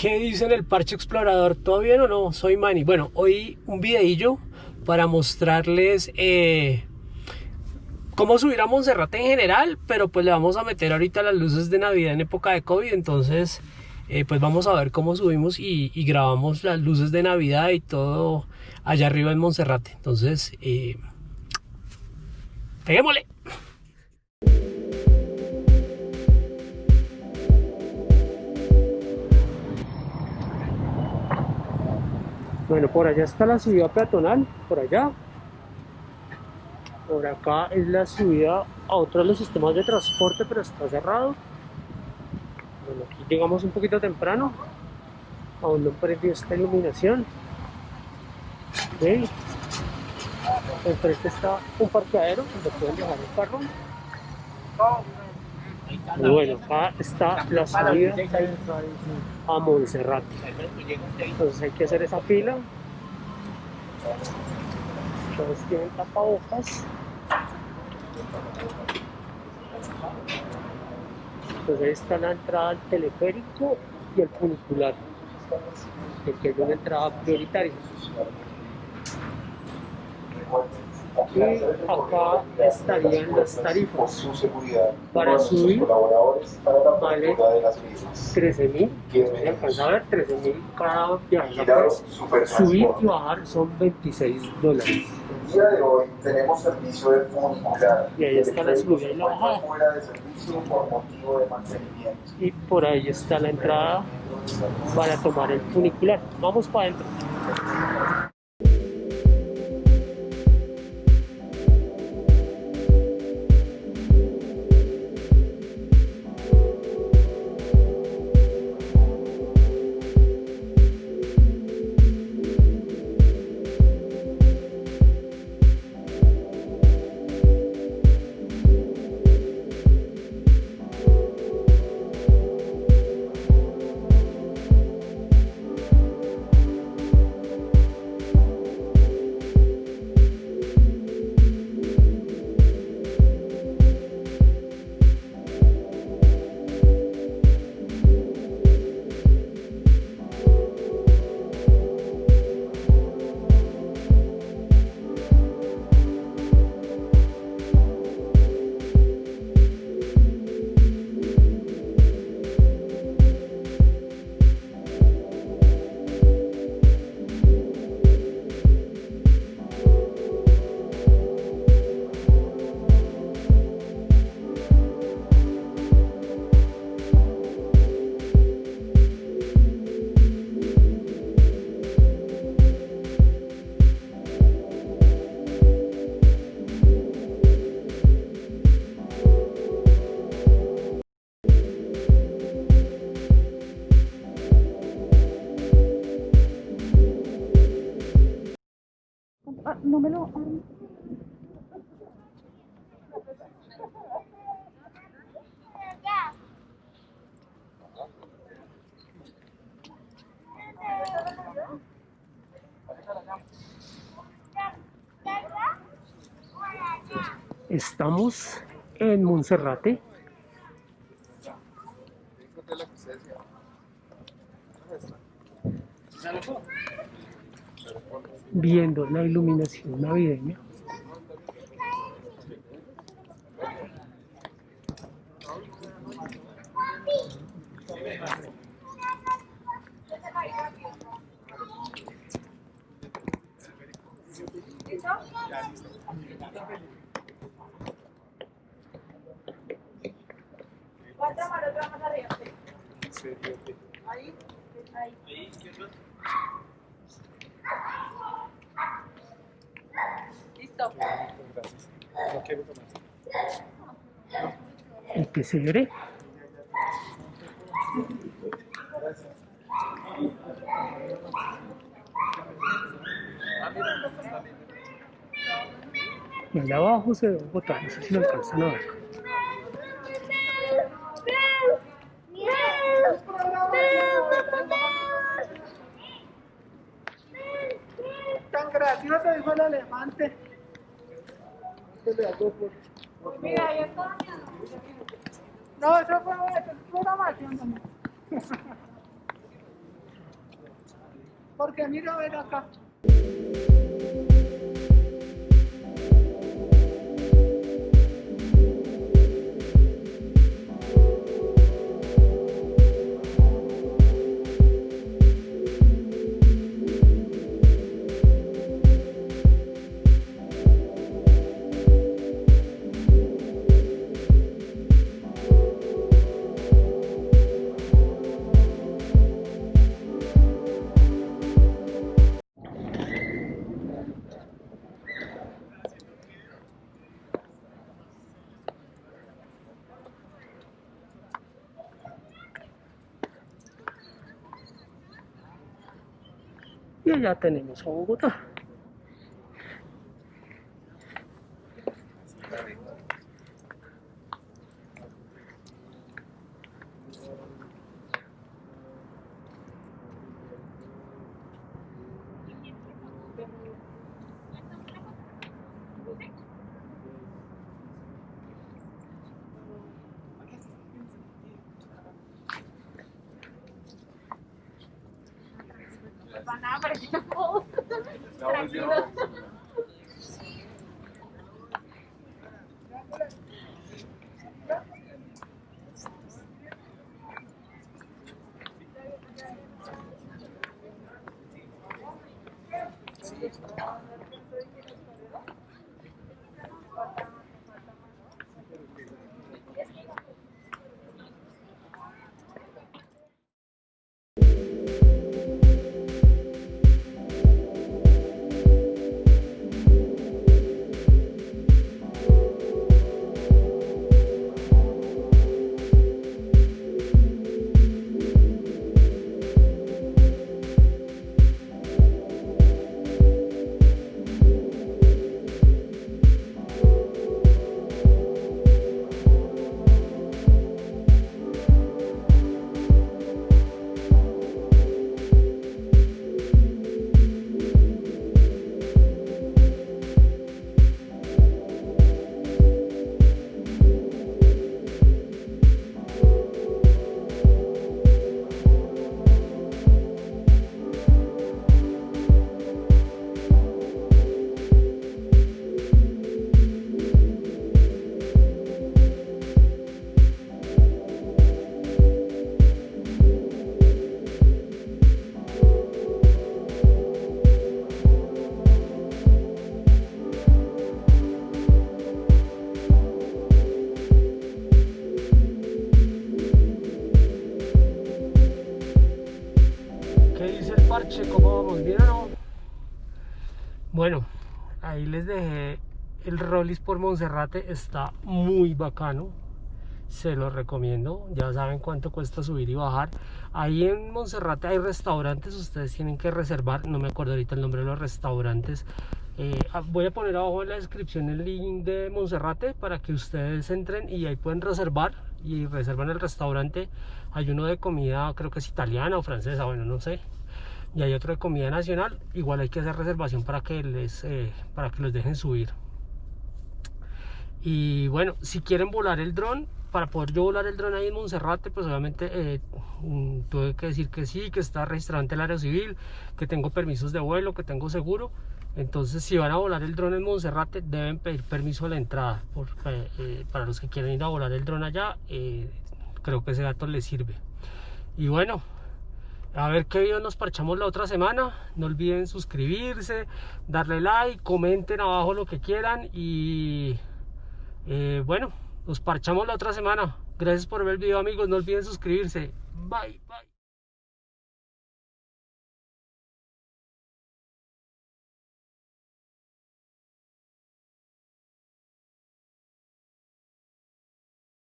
¿Qué dicen el parche explorador? ¿Todo bien o no? Soy Manny. Bueno, hoy un videillo para mostrarles eh, cómo subir a Monserrate en general, pero pues le vamos a meter ahorita las luces de Navidad en época de COVID, entonces eh, pues vamos a ver cómo subimos y, grabamos las luces de Navidad y todo allá arriba en Monserrate. Entonces, eh, peguémosle. Bueno, por allá está la subida peatonal, por allá. Por acá es la subida a otro de los sistemas de transporte, pero está cerrado. Bueno, aquí llegamos un poquito temprano. Aún no prendió esta iluminación. ¿Ven? Enfrente está un parqueadero donde pueden dejar el carro. Bueno, acá está la salida a Montserrat. Entonces hay que hacer esa fila. Todos tienen tapabocas. Entonces ahí está la entrada al teleférico y el funicular, que es una entrada prioritaria. Y acá estarían las tarifas. Para subir vale 13 mil, se alcanza a ver 13 mil cada viaje. Subir y bajar son 26 dólares. El día de hoy tenemos servicio de funicular. Y ahí está la subida y la bajada. Y por ahí está la entrada para tomar el funicular. Vamos para adentro. Estamos en Monserrate. Viendo la iluminación navideña. Ahí. Ahí. El pesebre. Y allá abajo se ve Bogotá, no sé si lo alcanzan a ver. tan gracioso dijo el elefante. Mira. No, eso fue programación también. Porque mira, a ver acá. Y allá tenemos a Bogotá. Van a aparecer todos. Tranquilos. ¿Qué dice el ¿Cómo vamos? ¿Bien o no? Bueno, ahí les dejé el Rollis por Monserrate. Está muy bacano. Se lo recomiendo. Ya saben cuánto cuesta subir y bajar. Ahí en Monserrate hay restaurantes. Ustedes tienen que reservar. No me acuerdo ahorita el nombre de los restaurantes. Eh, ah, voy a poner abajo en la descripción el link de Monserrate para que ustedes entren y ahí pueden reservar y reservan el restaurante. Hay uno de comida, creo que es italiana o francesa, bueno, no sé. Y hay otro de comida nacional. Igual hay que hacer reservación para que les eh, para que los dejen subir. Y bueno, si quieren volar el dron, para poder yo volar el dron ahí en Monserrate, pues obviamente eh, mm, tuve que decir que sí, que está registrado el área civil, que tengo permisos de vuelo, que tengo seguro. Entonces, si van a volar el dron en Monserrate, deben pedir permiso a la entrada. Eh, para los que quieren ir a volar el dron allá, creo que ese dato les sirve. Y bueno, a ver qué video nos parchamos la otra semana. No olviden suscribirse, darle like, comenten abajo lo que quieran. Y eh, bueno, nos parchamos la otra semana. Gracias por ver el video, amigos. No olviden suscribirse. Bye, bye.